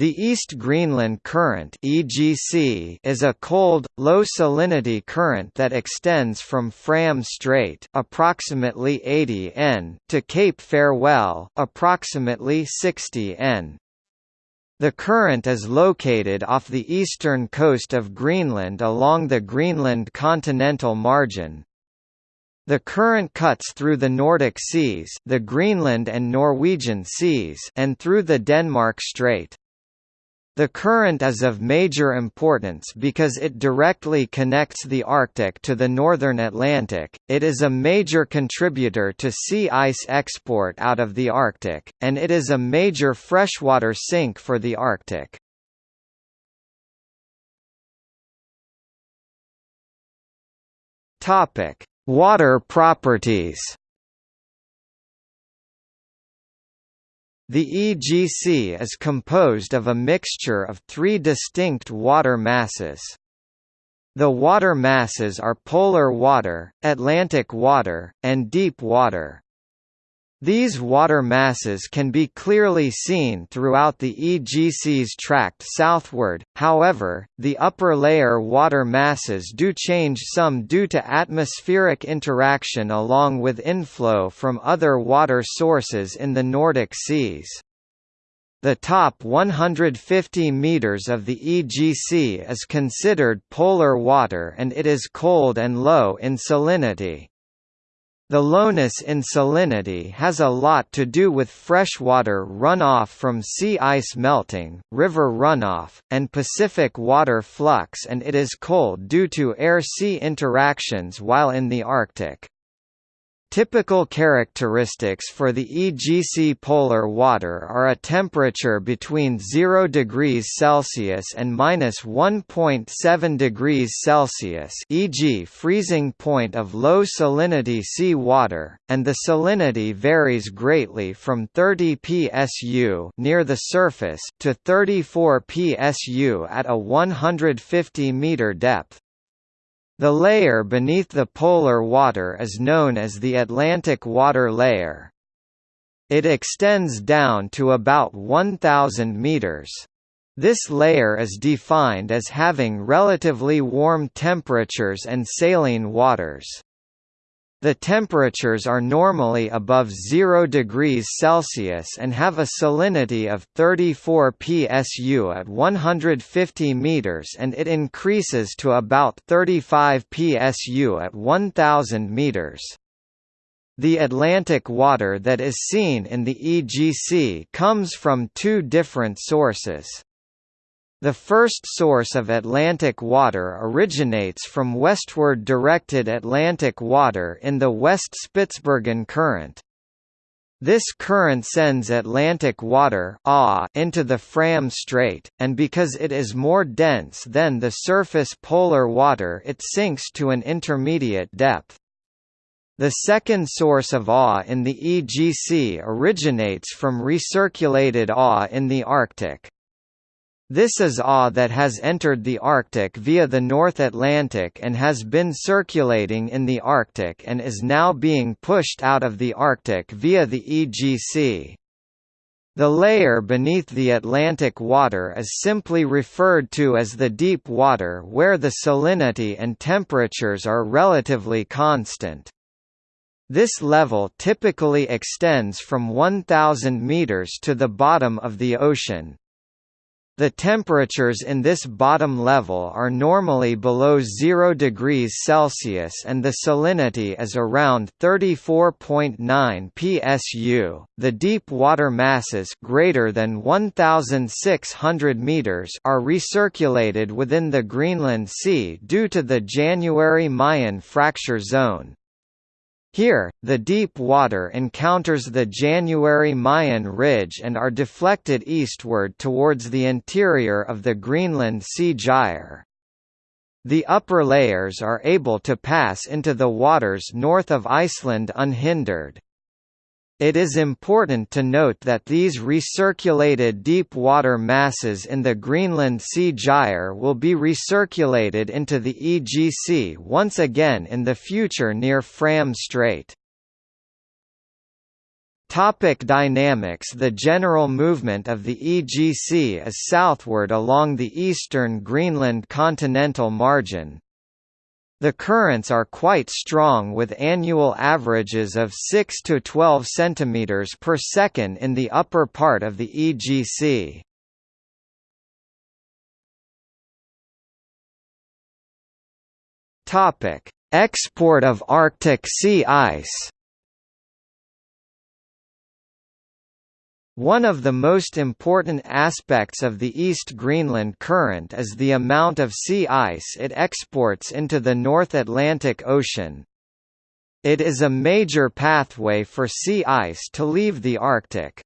The East Greenland Current (EGC) is a cold, low-salinity current that extends from Fram Strait, approximately 80 n, to Cape Farewell, approximately 60 n. The current is located off the eastern coast of Greenland along the Greenland continental margin, the current cuts through the Nordic Seas, the Greenland and Norwegian Seas, and through the Denmark Strait. The current is of major importance because it directly connects the Arctic to the northern Atlantic, it is a major contributor to sea ice export out of the Arctic, and it is a major freshwater sink for the Arctic. Water properties The EGC is composed of a mixture of three distinct water masses. The water masses are polar water, Atlantic water, and deep water. These water masses can be clearly seen throughout the EGC's tract southward, however, the upper layer water masses do change some due to atmospheric interaction along with inflow from other water sources in the Nordic seas. The top 150 meters of the EGC is considered polar water and it is cold and low in salinity. The lowness in salinity has a lot to do with freshwater runoff from sea ice melting, river runoff, and Pacific water flux and it is cold due to air-sea interactions while in the Arctic. Typical characteristics for the EGC polar water are a temperature between 0 degrees Celsius and minus 1.7 degrees Celsius e.g. freezing point of low salinity sea water, and the salinity varies greatly from 30 psu near the surface to 34 psu at a 150 meter depth. The layer beneath the polar water is known as the Atlantic water layer. It extends down to about 1,000 meters. This layer is defined as having relatively warm temperatures and saline waters. The temperatures are normally above 0 degrees Celsius and have a salinity of 34 psu at 150 meters and it increases to about 35 psu at 1000 meters. The Atlantic water that is seen in the EGC comes from two different sources. The first source of Atlantic water originates from westward directed Atlantic water in the West Spitsbergen Current. This current sends Atlantic water into the Fram Strait, and because it is more dense than the surface polar water it sinks to an intermediate depth. The second source of AW in the EGC originates from recirculated AW in the Arctic. This is AW that has entered the Arctic via the North Atlantic and has been circulating in the Arctic and is now being pushed out of the Arctic via the EGC. The layer beneath the Atlantic water is simply referred to as the deep water where the salinity and temperatures are relatively constant. This level typically extends from 1,000 meters to the bottom of the ocean. The temperatures in this bottom level are normally below 0 degrees Celsius and the salinity is around 34.9 psu. The deep water masses greater than 1600 meters are recirculated within the Greenland Sea due to the January-Mayen fracture zone. Here, the deep water encounters the January-Mayen Ridge and are deflected eastward towards the interior of the Greenland Sea Gyre. The upper layers are able to pass into the waters north of Iceland unhindered. It is important to note that these recirculated deep water masses in the Greenland Sea Gyre will be recirculated into the EGC once again in the future near Fram Strait. Topic dynamics The general movement of the EGC is southward along the eastern Greenland continental margin. The currents are quite strong with annual averages of 6 to 12 cm per second in the upper part of the EGC. Export of Arctic sea ice One of the most important aspects of the East Greenland Current is the amount of sea ice it exports into the North Atlantic Ocean. It is a major pathway for sea ice to leave the Arctic.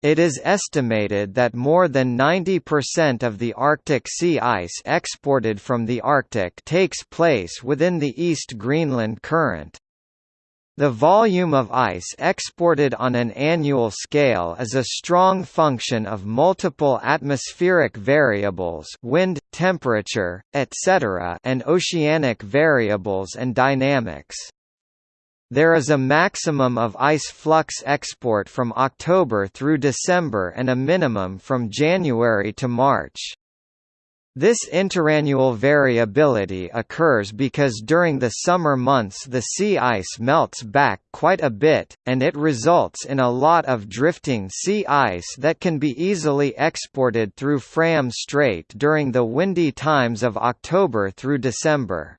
It is estimated that more than 90% of the Arctic sea ice exported from the Arctic takes place within the East Greenland Current. The volume of ice exported on an annual scale is a strong function of multiple atmospheric variables wind, temperature, etc. and oceanic variables and dynamics. There is a maximum of ice flux export from October through December and a minimum from January to March. This interannual variability occurs because during the summer months the sea ice melts back quite a bit, and it results in a lot of drifting sea ice that can be easily exported through Fram Strait during the windy times of October through December.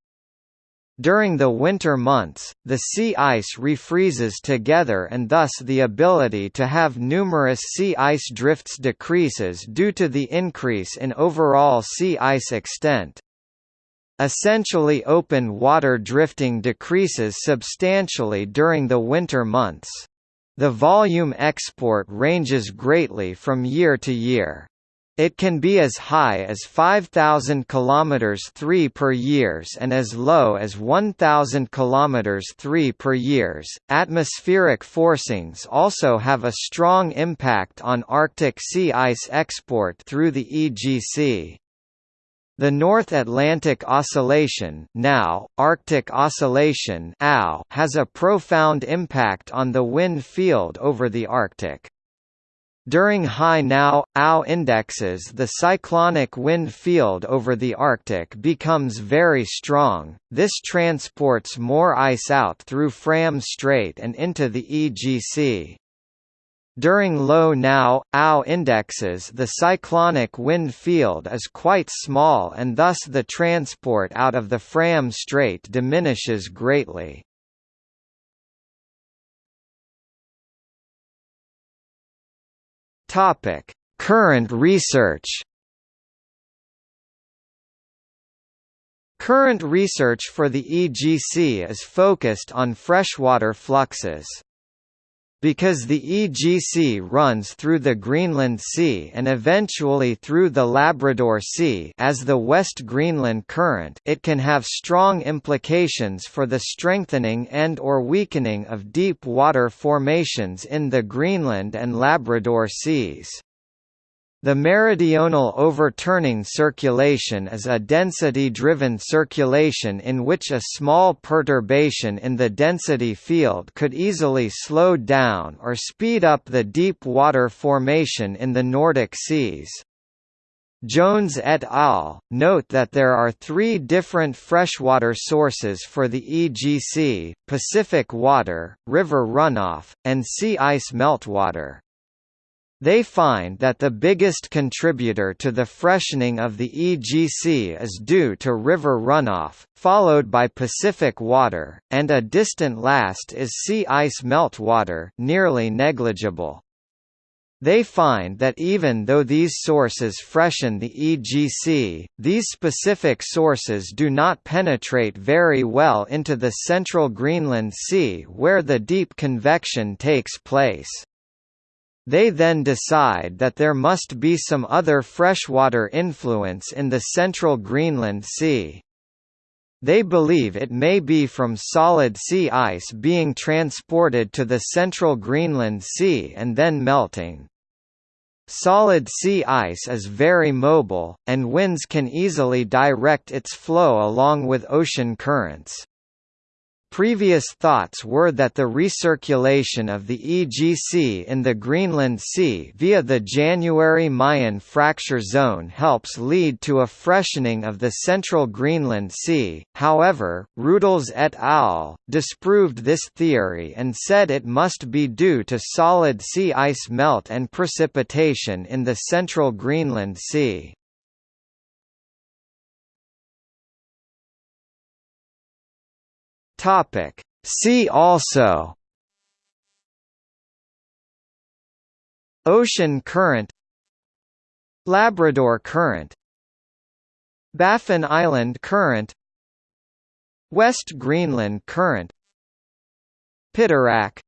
During the winter months, the sea ice refreezes together and thus the ability to have numerous sea ice drifts decreases due to the increase in overall sea ice extent. Essentially open water drifting decreases substantially during the winter months. The volume export ranges greatly from year to year. It can be as high as 5,000 km 3 per years and as low as 1,000 km 3 per years. Atmospheric forcings also have a strong impact on Arctic sea ice export through the EGC. The North Atlantic Oscillation now, Arctic Oscillation has a profound impact on the wind field over the Arctic. During high now, OW indexes the cyclonic wind field over the Arctic becomes very strong, this transports more ice out through Fram Strait and into the EGC. During low now, OW indexes the cyclonic wind field is quite small and thus the transport out of the Fram Strait diminishes greatly. Topic: Current research. Current research for the EGC is focused on freshwater fluxes. Because the EGC runs through the Greenland Sea and eventually through the Labrador Sea as the West Greenland Current it can have strong implications for the strengthening and or weakening of deep water formations in the Greenland and Labrador Seas. The meridional overturning circulation is a density-driven circulation in which a small perturbation in the density field could easily slow down or speed up the deep water formation in the Nordic seas. Jones et al. note that there are three different freshwater sources for the EGC, Pacific water, river runoff, and sea ice meltwater. They find that the biggest contributor to the freshening of the EGC is due to river runoff, followed by Pacific water, and a distant last is sea ice meltwater nearly negligible. They find that even though these sources freshen the EGC, these specific sources do not penetrate very well into the central Greenland Sea where the deep convection takes place. They then decide that there must be some other freshwater influence in the central Greenland Sea. They believe it may be from solid sea ice being transported to the central Greenland Sea and then melting. Solid sea ice is very mobile, and winds can easily direct its flow along with ocean currents. Previous thoughts were that the recirculation of the EGC in the Greenland Sea via the January Mayen fracture zone helps lead to a freshening of the central Greenland Sea, however, Rudels et al. disproved this theory and said it must be due to solid sea ice melt and precipitation in the central Greenland Sea. Topic. See also Ocean current Labrador current Baffin Island current West Greenland current Piteraq